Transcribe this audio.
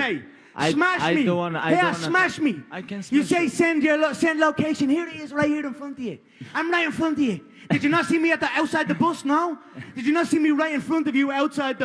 me. I- smash I me. don't wanna- I yeah, don't smash me. I can You say send your lo- send location. Here it is, right here in front of you. I'm right in front of you. Did you not see me at the outside the bus? No. Did you not see me right in front of you outside the?